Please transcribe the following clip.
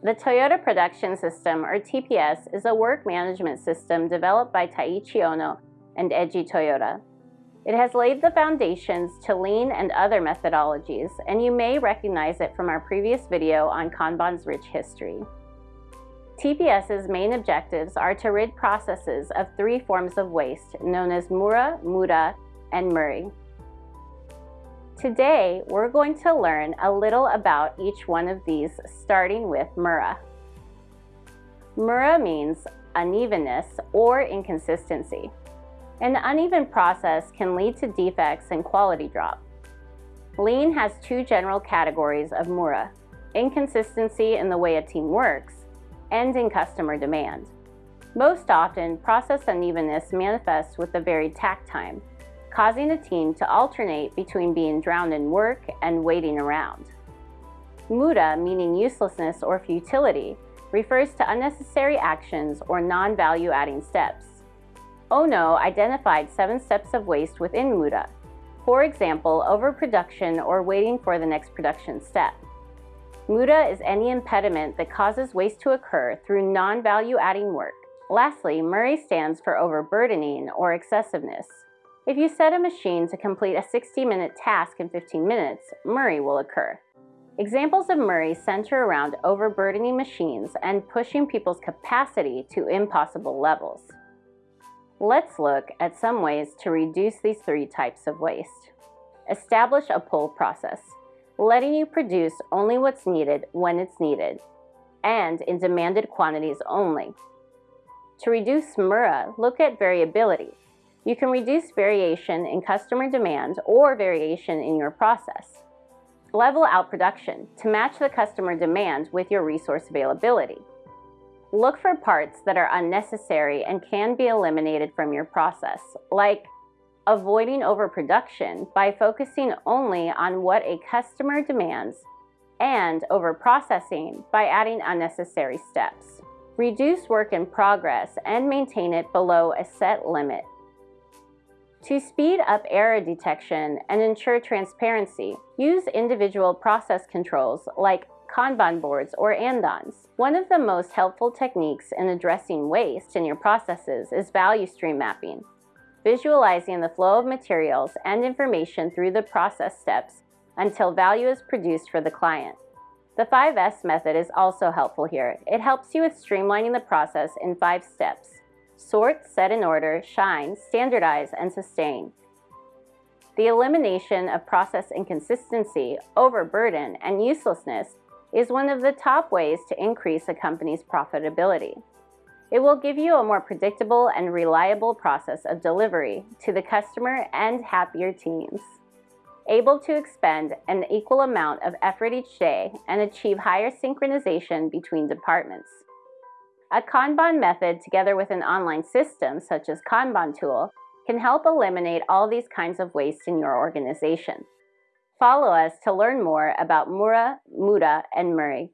The Toyota Production System, or TPS, is a work management system developed by Taiichi Ohno and Eiji Toyota. It has laid the foundations to lean and other methodologies, and you may recognize it from our previous video on Kanban's rich history. TPS's main objectives are to rid processes of three forms of waste known as Mura, Muda, and Muri. Today, we're going to learn a little about each one of these, starting with Mura. Mura means unevenness or inconsistency. An uneven process can lead to defects and quality drop. Lean has two general categories of Mura, inconsistency in the way a team works and in customer demand. Most often, process unevenness manifests with the varied takt time, causing a team to alternate between being drowned in work and waiting around. Muda, meaning uselessness or futility, refers to unnecessary actions or non-value adding steps. Ohno identified seven steps of waste within Muda, for example, overproduction or waiting for the next production step. Muda is any impediment that causes waste to occur through non-value adding work. Lastly, Muri stands for overburdening or excessiveness. If you set a machine to complete a 60-minute task in 15 minutes, Muri will occur. Examples of Muri center around overburdening machines and pushing people's capacity to impossible levels. Let's look at some ways to reduce these three types of waste. Establish a pull process letting you produce only what's needed when it's needed, and in demanded quantities only. To reduce Mura, look at variability. You can reduce variation in customer demand or variation in your process. Level out production to match the customer demand with your resource availability. Look for parts that are unnecessary and can be eliminated from your process, like avoiding overproduction by focusing only on what a customer demands, and overprocessing by adding unnecessary steps. Reduce work in progress and maintain it below a set limit. To speed up error detection and ensure transparency, use individual process controls like Kanban boards or andons. One of the most helpful techniques in addressing waste in your processes is value stream mapping visualizing the flow of materials and information through the process steps until value is produced for the client. The 5S method is also helpful here. It helps you with streamlining the process in five steps. Sort, set in order, shine, standardize, and sustain. The elimination of process inconsistency, overburden, and uselessness is one of the top ways to increase a company's profitability. It will give you a more predictable and reliable process of delivery to the customer and happier teams. Able to expend an equal amount of effort each day and achieve higher synchronization between departments. A Kanban method together with an online system such as Kanban tool can help eliminate all these kinds of waste in your organization. Follow us to learn more about Mura, Muda, and Muri.